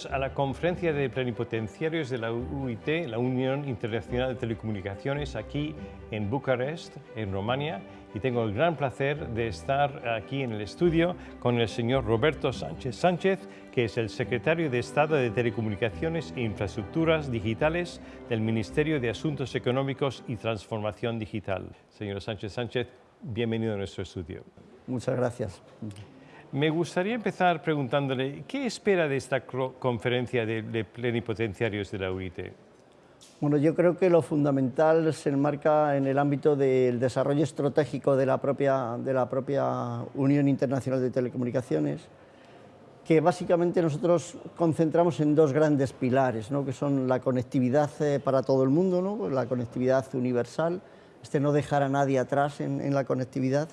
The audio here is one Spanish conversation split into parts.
Bienvenidos a la conferencia de plenipotenciarios de la UIT, la Unión Internacional de Telecomunicaciones, aquí en Bucarest, en Rumania. Y tengo el gran placer de estar aquí en el estudio con el señor Roberto Sánchez Sánchez, que es el secretario de Estado de Telecomunicaciones e Infraestructuras Digitales del Ministerio de Asuntos Económicos y Transformación Digital. Señor Sánchez Sánchez, bienvenido a nuestro estudio. Muchas gracias. Me gustaría empezar preguntándole, ¿qué espera de esta conferencia de, plenipotenciarios de la UIT? Bueno, yo creo que lo fundamental se enmarca en el ámbito del desarrollo estratégico de la propia, Unión Internacional de Telecomunicaciones, que básicamente nosotros concentramos en dos grandes pilares, ¿no? que son la conectividad eh, para todo el mundo, ¿no? la conectividad universal, este no dejar a nadie atrás en la conectividad,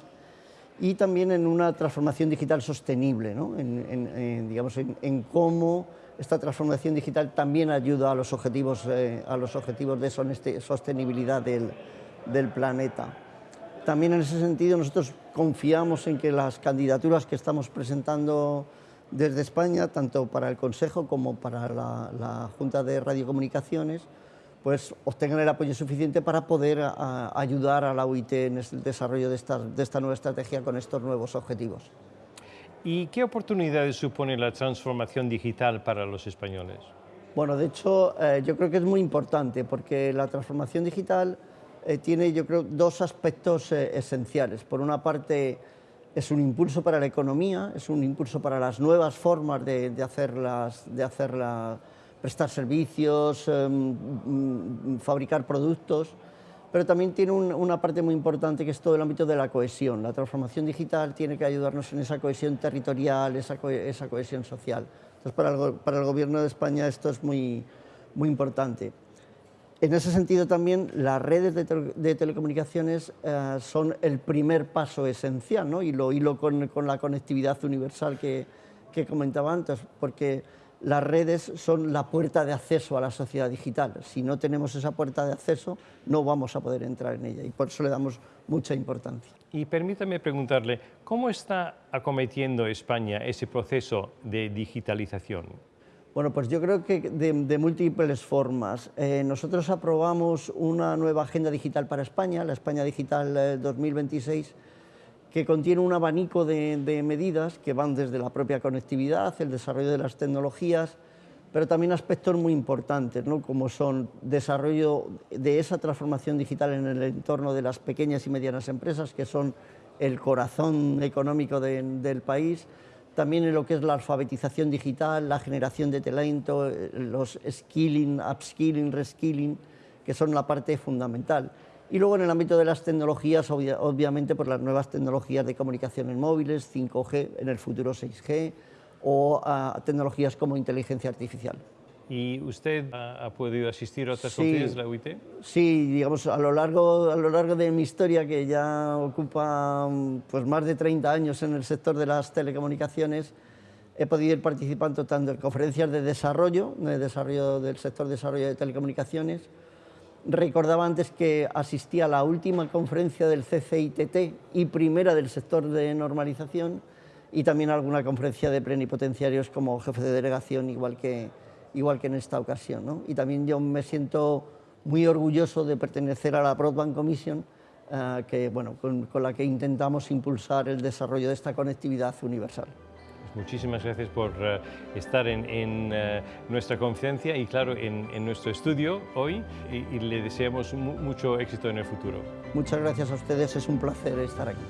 y también en una transformación digital sostenible, en, digamos, en, cómo esta transformación digital también ayuda a los objetivos, eh, a los objetivos de sostenibilidad del, del, planeta. También en ese sentido nosotros confiamos en que las candidaturas que estamos presentando desde España, tanto para el Consejo como para la, la Junta de Radiocomunicaciones, pues obtengan el apoyo suficiente para poder ayudar a la UIT en el desarrollo de esta, de esta nueva estrategia con estos nuevos objetivos. ¿Y qué oportunidades supone la transformación digital para los españoles? Bueno, de hecho, eh, yo creo que es muy importante porque la transformación digital eh, tiene, yo creo, dos aspectos eh, esenciales. Por una parte, es un impulso para la economía, es un impulso para las nuevas formas de, de hacer, de hacer la, prestar servicios, em, fabricar productos, pero también tiene una parte muy importante que es todo el ámbito de la cohesión. La transformación digital tiene que ayudarnos en esa cohesión territorial, esa, cohesión social. Entonces, para el, para el, Gobierno de España esto es muy, muy importante. En ese sentido también las redes de, telecomunicaciones eh, son el primer paso esencial, ¿no? y lo hilo con, con la conectividad universal que, que comentaba antes, porque las redes son la puerta de acceso a la sociedad digital. Si no tenemos esa puerta de acceso, no vamos a poder entrar en ella y por eso le damos mucha importancia. Y permítame preguntarle, ¿cómo está acometiendo España ese proceso de digitalización? Bueno, pues yo creo que de, múltiples formas. Eh, nosotros aprobamos una nueva agenda digital para España, la España Digital 2026, eh, que contiene un abanico de, medidas que van desde la propia conectividad, el desarrollo de las tecnologías, pero también aspectos muy importantes, ¿no? como son desarrollo de esa transformación digital en el entorno de las pequeñas y medianas empresas, que son el corazón económico del país, también en lo que es la alfabetización digital, la generación de talento, eh, los skilling, upskilling, reskilling, que son la parte fundamental. Y luego en el ámbito de las tecnologías, obviamente por las nuevas tecnologías de comunicaciones móviles, 5G, en el futuro 6G, o ah, tecnologías como inteligencia artificial. ¿Y usted ha, podido asistir a otras conferencias de la UIT? Sí, digamos, a lo, largo, a lo largo de mi historia, que ya ocupa pues, más de 30 años en el sector de las telecomunicaciones, he podido ir participando tanto en conferencias de desarrollo, de desarrollo del sector de desarrollo de telecomunicaciones, Recordaba antes que asistí a la última conferencia del CCITT y primera del sector de normalización y también a alguna conferencia de plenipotenciarios como jefe de delegación, igual que, igual que en esta ocasión. Y también yo me siento muy orgulloso de pertenecer a la Broadband Commission, eh, que, bueno, con la que intentamos impulsar el desarrollo de esta conectividad universal. Muchísimas gracias por eh, estar en, eh, nuestra conferencia y claro, en, nuestro estudio hoy y, le deseamos mucho éxito en el futuro. Muchas gracias a ustedes, es un placer estar aquí.